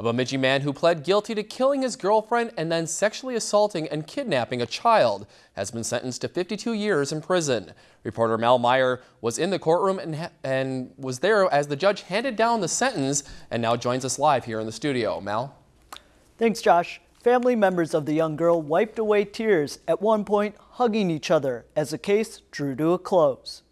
A Bemidji man who pled guilty to killing his girlfriend and then sexually assaulting and kidnapping a child has been sentenced to 52 years in prison. Reporter Mal Meyer was in the courtroom and, and was there as the judge handed down the sentence and now joins us live here in the studio. Mal? Thanks, Josh. Family members of the young girl wiped away tears, at one point hugging each other as the case drew to a close.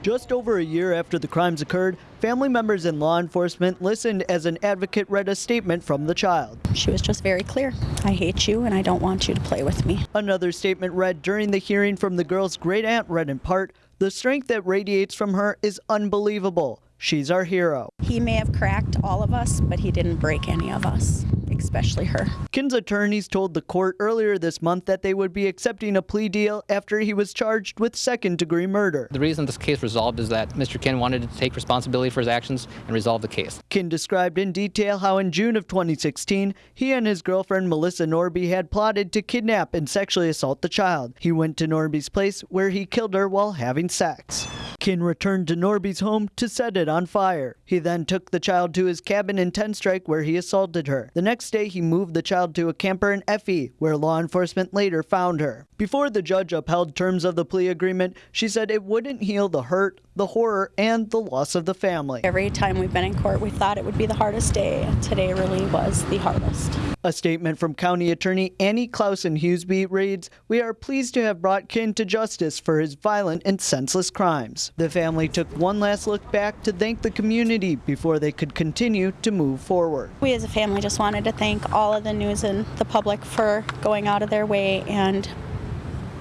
Just over a year after the crimes occurred, family members and law enforcement listened as an advocate read a statement from the child. She was just very clear. I hate you and I don't want you to play with me. Another statement read during the hearing from the girl's great aunt read in part, the strength that radiates from her is unbelievable. She's our hero. He may have cracked all of us, but he didn't break any of us especially her. Kinn's attorneys told the court earlier this month that they would be accepting a plea deal after he was charged with second degree murder. The reason this case resolved is that Mr. Kinn wanted to take responsibility for his actions and resolve the case. Kinn described in detail how in June of 2016, he and his girlfriend Melissa Norby had plotted to kidnap and sexually assault the child. He went to Norby's place where he killed her while having sex. Kinn returned to Norby's home to set it on fire. He then took the child to his cabin in Tenstrike where he assaulted her. The next day, he moved the child to a camper in Effie where law enforcement later found her. Before the judge upheld terms of the plea agreement, she said it wouldn't heal the hurt, the horror, and the loss of the family. Every time we've been in court, we thought it would be the hardest day. Today really was the hardest. A statement from County Attorney Annie Claesson-Huseby reads, We are pleased to have brought Kinn to justice for his violent and senseless crimes. The family took one last look back to thank the community before they could continue to move forward. We as a family just wanted to thank all of the news and the public for going out of their way and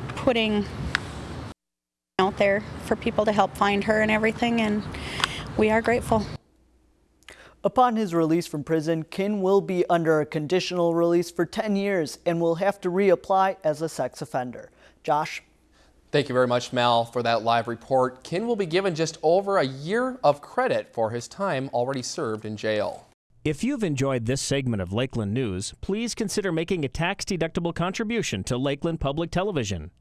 putting out there for people to help find her and everything, and we are grateful. Upon his release from prison, Kinn will be under a conditional release for 10 years and will have to reapply as a sex offender. Josh? Thank you very much, Mal, for that live report. Kinn will be given just over a year of credit for his time already served in jail. If you've enjoyed this segment of Lakeland News, please consider making a tax-deductible contribution to Lakeland Public Television.